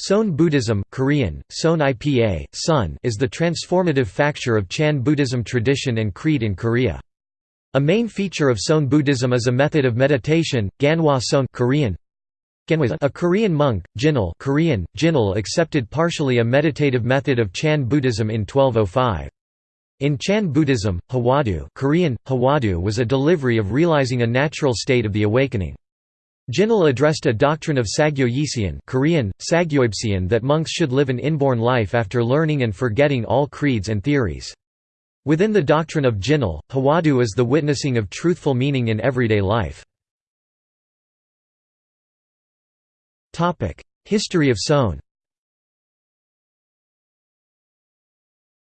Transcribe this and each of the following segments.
Seon Buddhism Korean, Seon IPA, Sun is the transformative factor of Chan Buddhism tradition and creed in Korea. A main feature of Seon Buddhism is a method of meditation, Ganhwa Seon Korean. A Korean monk, Jinul Korean, Jinul accepted partially a meditative method of Chan Buddhism in 1205. In Chan Buddhism, Hwadu Korean, Hwadu was a delivery of realizing a natural state of the awakening. Jinul addressed a doctrine of Sagyoyesian Korean, that monks should live an inborn life after learning and forgetting all creeds and theories. Within the doctrine of Jinul, Hwadu is the witnessing of truthful meaning in everyday life. History of Seon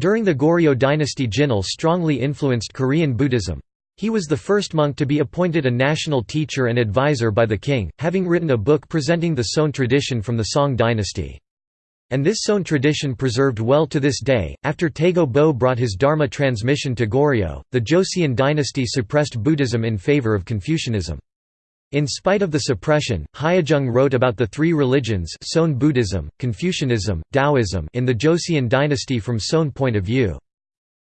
During the Goryeo dynasty Jinul strongly influenced Korean Buddhism. He was the first monk to be appointed a national teacher and advisor by the king, having written a book presenting the Seon tradition from the Song dynasty. And this Seon tradition preserved well to this day. After Taego Bo brought his Dharma transmission to Goryeo, the Joseon dynasty suppressed Buddhism in favor of Confucianism. In spite of the suppression, Hyujeong wrote about the three religions Seon Buddhism, Confucianism, Taoism in the Joseon dynasty from Seon point of view.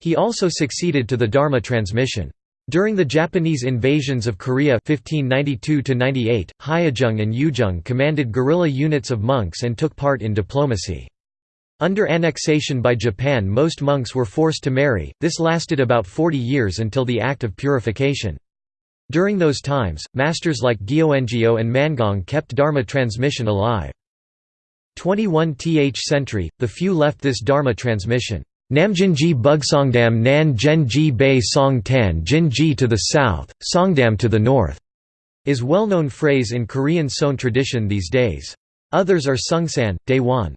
He also succeeded to the Dharma transmission. During the Japanese invasions of Korea 1592–98, Hyujeong and Yujeong commanded guerrilla units of monks and took part in diplomacy. Under annexation by Japan most monks were forced to marry, this lasted about 40 years until the Act of Purification. During those times, masters like Gyeongheo and Mangong kept Dharma transmission alive. 21th century, the few left this Dharma transmission. Namjinji Bugsongdam Nan Genji Bei Song Tan Jinji to the south, Songdam to the north, is well-known phrase in Korean Seon tradition these days. Others are Seungsahn, Daewon.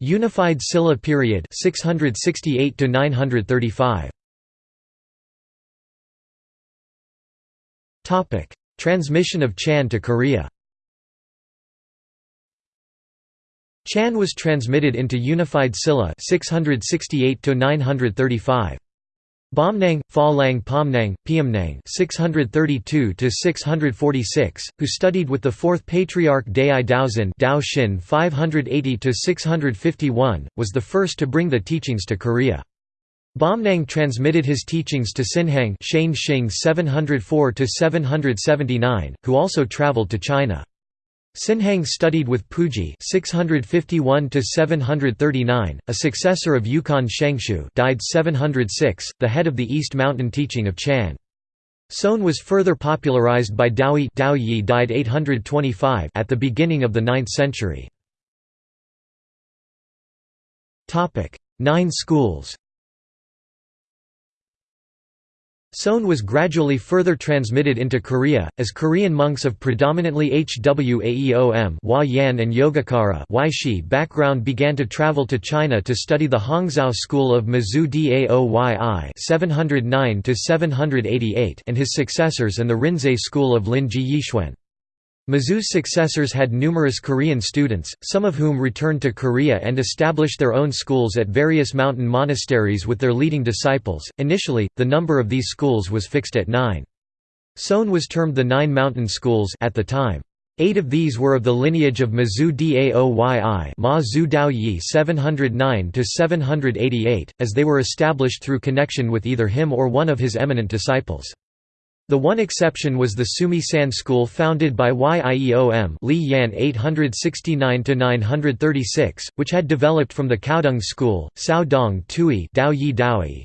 Unified Silla period 668 to 935. Topic: Transmission of Chan to Korea. Chan was transmitted into Unified Silla 668 to 935. Bomnang, Falang Pomnang, Piamnang 632 to 646, who studied with the fourth patriarch Dai Daoxin Dao Shin 580 to 651, was the first to bring the teachings to Korea. Bomnang transmitted his teachings to Sinhang Shane Shing 704 to 779, who also traveled to China. Sinhang studied with Puji 651 739, a successor of Yuquan Shenxiu, died 706, the head of the East Mountain teaching of Chan. Seon was further popularized by Daoyi Daoyi died 825 at the beginning of the 9th century. Topic: Nine schools Seon was gradually further transmitted into Korea, as Korean monks of predominantly Hwaeom Yan and Yogacara background began to travel to China to study the Hongzhou school of Mazu Daoyi 709 and his successors and the Rinzai school of Lin Ji Yixuan. Mazu's successors had numerous Korean students, some of whom returned to Korea and established their own schools at various mountain monasteries with their leading disciples. Initially, the number of these schools was fixed at nine. Seon was termed the Nine Mountain Schools at the time. Eight of these were of the lineage of Mazu Daoyi Ma Zu Daoyi 709–788, as they were established through connection with either him or one of his eminent disciples. The one exception was the Sumi San school founded by Yeom Li Yan 869–936, which had developed from the Caodong school. Cao Dong Tui Daoyi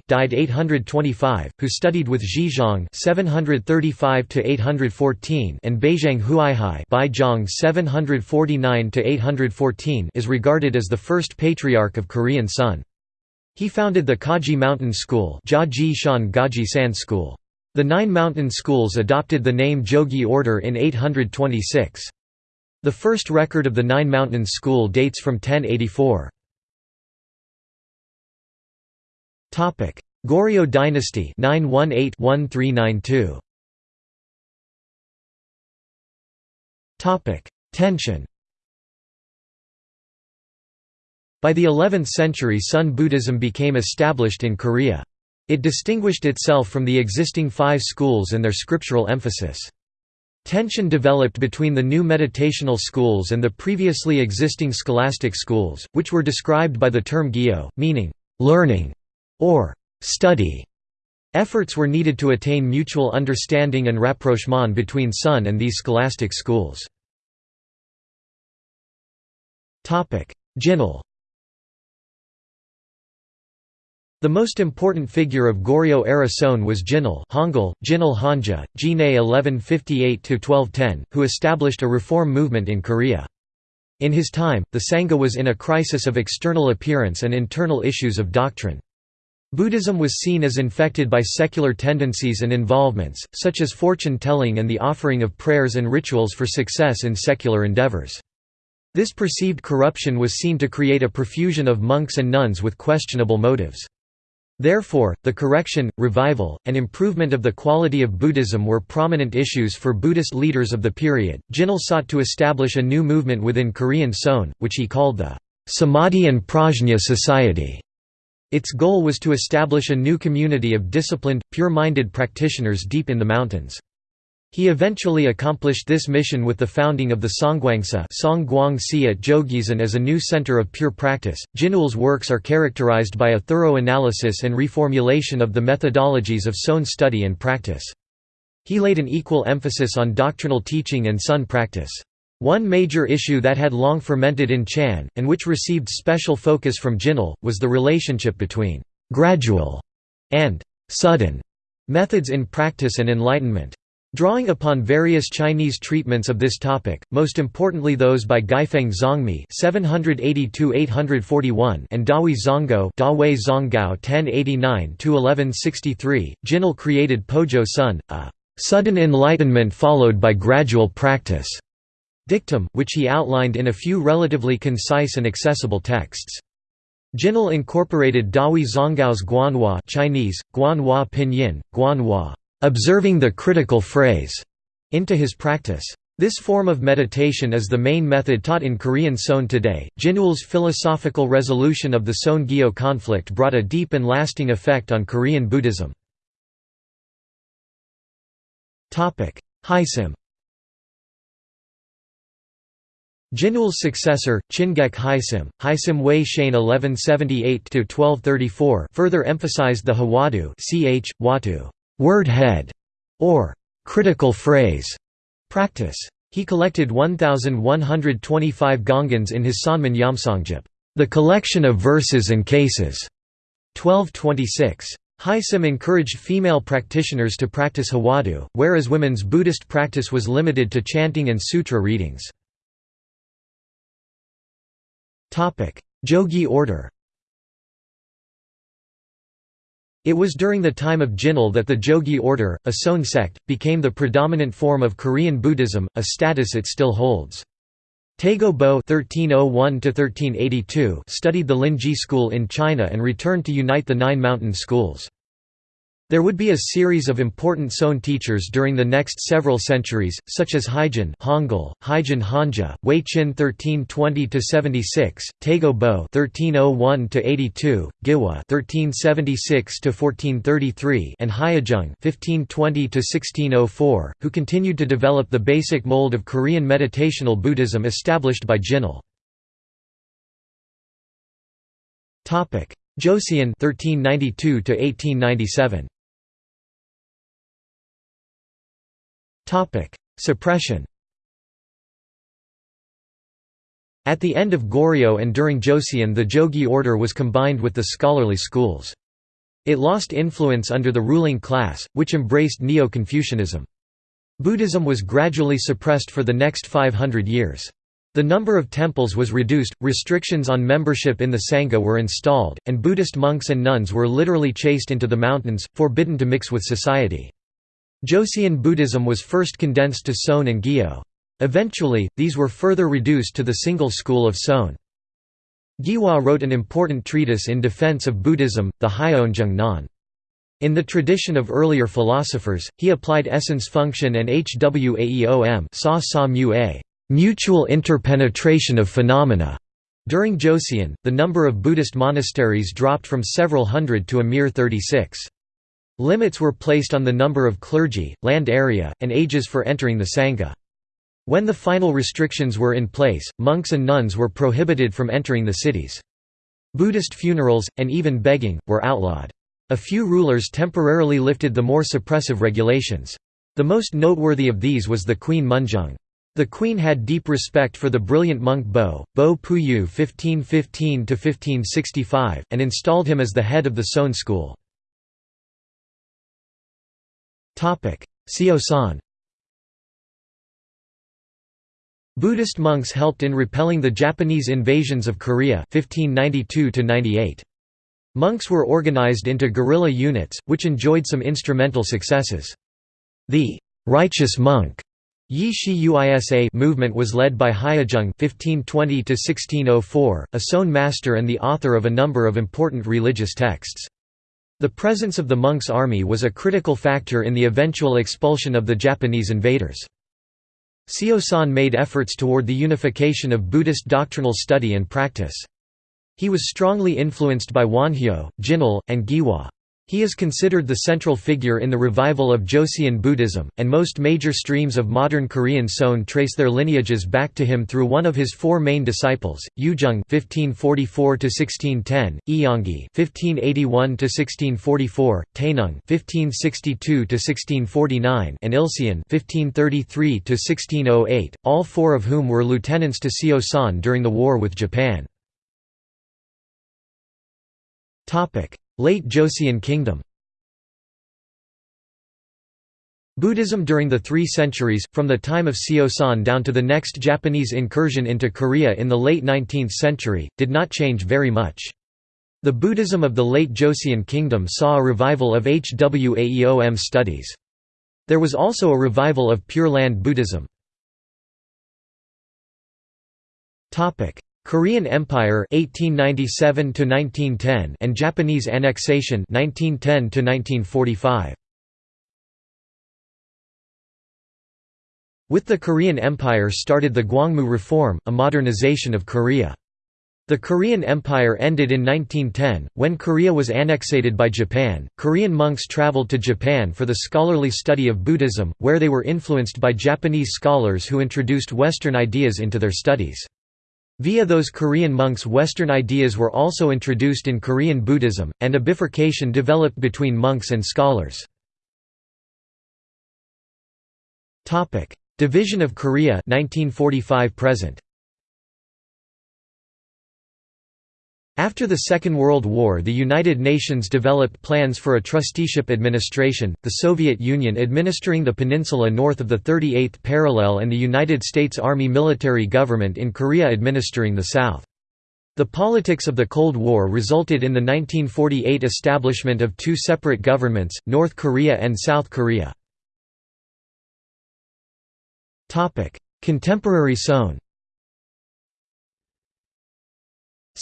died 825, who studied with Zhizhong 735–814 and Baizhang Huaihai Baizhang 749–814 is regarded as the first patriarch of Korean Sun. He founded the Kaji Mountain School Gaji Shan Gaji San School. The Nine Mountain Schools adopted the name Jogye order in 826. The first record of the Nine Mountain School dates from 1084. Goryeo dynasty 918-1392. Tension By the 11th century Sun Buddhism became established in Korea. It distinguished itself from the existing five schools and their scriptural emphasis. Tension developed between the new meditational schools and the previously existing scholastic schools, which were described by the term gyo, meaning learning or study. Efforts were needed to attain mutual understanding and rapprochement between Sun and these scholastic schools. Jinul The most important figure of Goryeo-era Seon was Jinul Hangul, Jinul Hanja, Jine 1158–1210, who established a reform movement in Korea. In his time, the Sangha was in a crisis of external appearance and internal issues of doctrine. Buddhism was seen as infected by secular tendencies and involvements, such as fortune-telling and the offering of prayers and rituals for success in secular endeavors. This perceived corruption was seen to create a profusion of monks and nuns with questionable motives. Therefore, the correction, revival, and improvement of the quality of Buddhism were prominent issues for Buddhist leaders of the period. Jinul sought to establish a new movement within Korean Seon, which he called the Samadhi and Prajna Society. Its goal was to establish a new community of disciplined, pure-minded practitioners deep in the mountains. He eventually accomplished this mission with the founding of the Songgwangsa Songguangsi at Jogyesan as a new center of pure practice. Jinul's works are characterized by a thorough analysis and reformulation of the methodologies of Seon study and practice. He laid an equal emphasis on doctrinal teaching and Sun practice. One major issue that had long fermented in Chan, and which received special focus from Jinul, was the relationship between «gradual» and «sudden» methods in practice and enlightenment. Drawing upon various Chinese treatments of this topic, most importantly those by Guifeng Zongmi (782–841) and Dahui Zonggao (Dawei Zonggao 1089–1163), Jinul created Pojo Sun, a sudden enlightenment followed by gradual practice dictum, which he outlined in a few relatively concise and accessible texts. Jinul incorporated Dahui Zonggao's Guanhua Chinese, Guanhua Pinyin, Guanhua observing the critical phrase into his practice. This form of meditation is the main method taught in Korean Seon today. Jinul's philosophical resolution of the Seon Gyo conflict brought a deep and lasting effect on Korean Buddhism. Haesim Jinul's successor, Chingek Haesim, Haesim Wei Shain 1178–1234 further emphasized the Hwadu ch, watu word head, or critical phrase practice. He collected 1,125 gongans in his Sanmin Yamsongjip, the collection of verses and cases. 1226. Haesim encouraged female practitioners to practice Hwadu, whereas women's Buddhist practice was limited to chanting and sutra readings. Jogye order It was during the time of Jinul that the Jogye order, a Seon sect, became the predominant form of Korean Buddhism, a status it still holds. Taego Bo (1301–1382) studied the Linji school in China and returned to unite the nine mountain schools. There would be a series of important Seon teachers during the next several centuries, such as Haijin Hangul, Haijin Hanja, Wei Qin 1320–76, Taego Bo 1301–82, Gihwa 1376–1433, and Hyujeong 1520–1604, who continued to develop the basic mold of Korean meditational Buddhism established by Jinul. Joseon 1392 1897 Suppression At the end of Goryeo and during Joseon the Jogye order was combined with the scholarly schools. It lost influence under the ruling class, which embraced Neo-Confucianism. Buddhism was gradually suppressed for the next 500 years. The number of temples was reduced, restrictions on membership in the Sangha were installed, and Buddhist monks and nuns were literally chased into the mountains, forbidden to mix with society. Joseon Buddhism was first condensed to Seon and Gyo. Eventually, these were further reduced to the single school of Seon. Gihwa wrote an important treatise in defense of Buddhism, the Hyeonjung Nan. In the tradition of earlier philosophers, he applied essence function and hwaeom sa sa mu a mutual interpenetration of phenomena. During Joseon, the number of Buddhist monasteries dropped from several hundred to a mere 36. Limits were placed on the number of clergy, land area, and ages for entering the Sangha. When the final restrictions were in place, monks and nuns were prohibited from entering the cities. Buddhist funerals, and even begging, were outlawed. A few rulers temporarily lifted the more suppressive regulations. The most noteworthy of these was the Queen Munjeong. The queen had deep respect for the brilliant monk Bo, Bo Puyu 1515–1565, and installed him as the head of the Seon school. Seosan Buddhist monks helped in repelling the Japanese invasions of Korea 1592 -98. Monks were organized into guerrilla units, which enjoyed some instrumental successes. The «righteous monk» Yi Shi Uisa movement was led by Hyujeong (1520–1604), a Seon master and the author of a number of important religious texts. The presence of the monks' army was a critical factor in the eventual expulsion of the Japanese invaders. Seosan made efforts toward the unification of Buddhist doctrinal study and practice. He was strongly influenced by Wonhyo, Jinul, and Gihwa. He is considered the central figure in the revival of Joseon Buddhism, and most major streams of modern Korean Seon trace their lineages back to him through one of his four main disciples, Yujeong (1544–1610), Eongi (1581–1644), Taenung (1562–1649), and Ilseon (1533–1608), all four of whom were lieutenants to Seosan during the war with Japan. Late Joseon Kingdom Buddhism during the three centuries, from the time of Seosan down to the next Japanese incursion into Korea in the late 19th century, did not change very much. The Buddhism of the late Joseon Kingdom saw a revival of Hwaeom studies. There was also a revival of Pure Land Buddhism. Korean Empire 1897 1910 and Japanese annexation 1910 1945 With the Korean Empire started the Gwangmu Reform, a modernization of Korea. The Korean Empire ended in 1910, when Korea was annexated by Japan. Korean monks traveled to Japan for the scholarly study of Buddhism, where they were influenced by Japanese scholars who introduced Western ideas into their studies. Via those Korean monks Western ideas were also introduced in Korean Buddhism, and a bifurcation developed between monks and scholars. Division of Korea 1945 present. After the Second World War the United Nations developed plans for a trusteeship administration, the Soviet Union administering the peninsula north of the 38th parallel and the United States Army military government in Korea administering the south. The politics of the Cold War resulted in the 1948 establishment of two separate governments, North Korea and South Korea. Contemporary Seon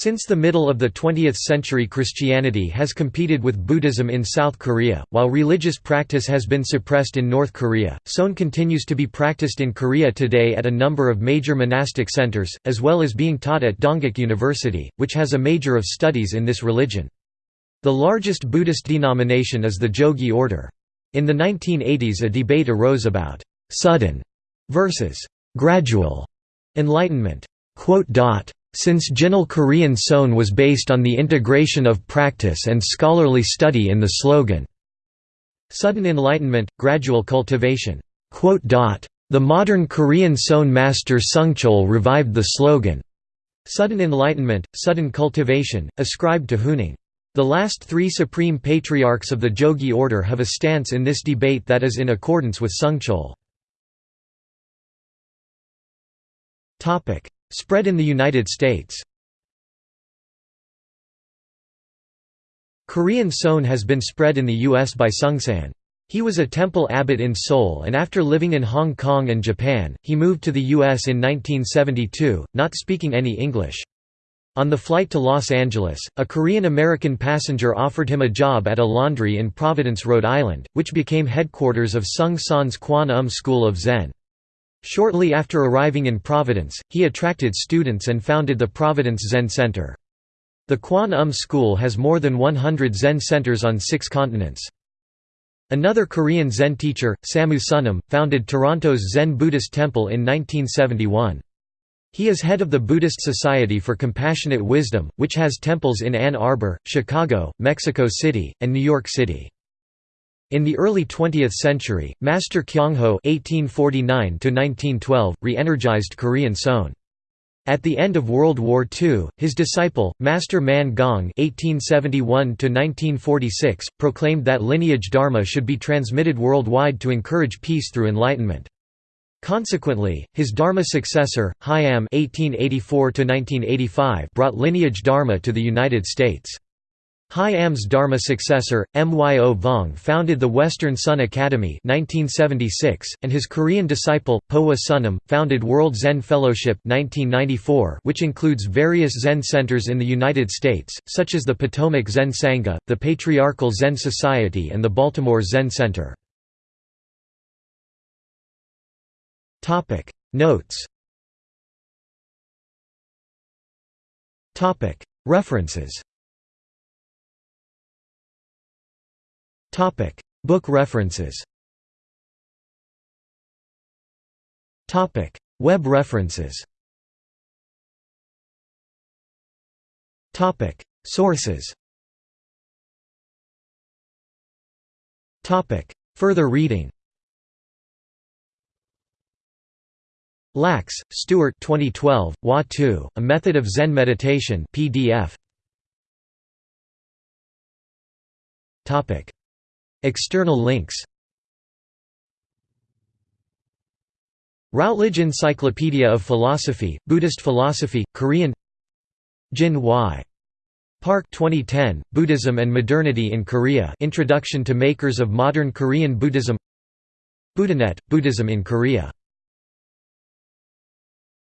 Since the middle of the 20th century Christianity has competed with Buddhism in South Korea, while religious practice has been suppressed in North Korea, Seon continues to be practiced in Korea today at a number of major monastic centers, as well as being taught at Dongguk University, which has a major of studies in this religion. The largest Buddhist denomination is the Jogye order. In the 1980s a debate arose about «sudden» versus «gradual» enlightenment. Since Jinul Korean Seon was based on the integration of practice and scholarly study in the slogan, Sudden Enlightenment, Gradual Cultivation. The modern Korean Seon master Seongcheol revived the slogan, Sudden Enlightenment, Sudden Cultivation, ascribed to Huineng. The last three supreme patriarchs of the Jogye order have a stance in this debate that is in accordance with Seongcheol. Spread in the United States Korean Seon has been spread in the U.S. by Seungsahn. He was a temple abbot in Seoul and after living in Hong Kong and Japan, he moved to the U.S. in 1972, not speaking any English. On the flight to Los Angeles, a Korean-American passenger offered him a job at a laundry in Providence, Rhode Island, which became headquarters of Seung Sahn's Kwan Um School of Zen. Shortly after arriving in Providence, he attracted students and founded the Providence Zen Center. The Kwan Um School has more than 100 Zen centers on six continents. Another Korean Zen teacher, Samu Sunim, founded Toronto's Zen Buddhist Temple in 1971. He is head of the Buddhist Society for Compassionate Wisdom, which has temples in Ann Arbor, Chicago, Mexico City, and New York City. In the early 20th century, Master Kyongho (1849–1912) re-energized Korean Seon. At the end of World War II, his disciple, Master Man Gong (1871–1946), proclaimed that lineage dharma should be transmitted worldwide to encourage peace through enlightenment. Consequently, his Dharma successor, Hyam (1884–1985) brought lineage Dharma to the United States. Hyam's Dharma successor, Myo Vong founded the Western Sun Academy 1976, and his Korean disciple, Powa Sunim, founded World Zen Fellowship 1994, which includes various Zen centers in the United States, such as the Potomac Zen Sangha, the Patriarchal Zen Society and the Baltimore Zen Center. Notes. References Topic: Book references. Topic: Web references. Topic: Sources. Topic: Further reading. Lax, Stuart 2012, Wa 2, A Method of Zen Meditation PDF. Topic External links Routledge Encyclopedia of Philosophy, Buddhist Philosophy, Korean Jin Y. Park 2010, Buddhism and Modernity in Korea Introduction to Makers of Modern Korean Buddhism Buddhanet, Buddhism in Korea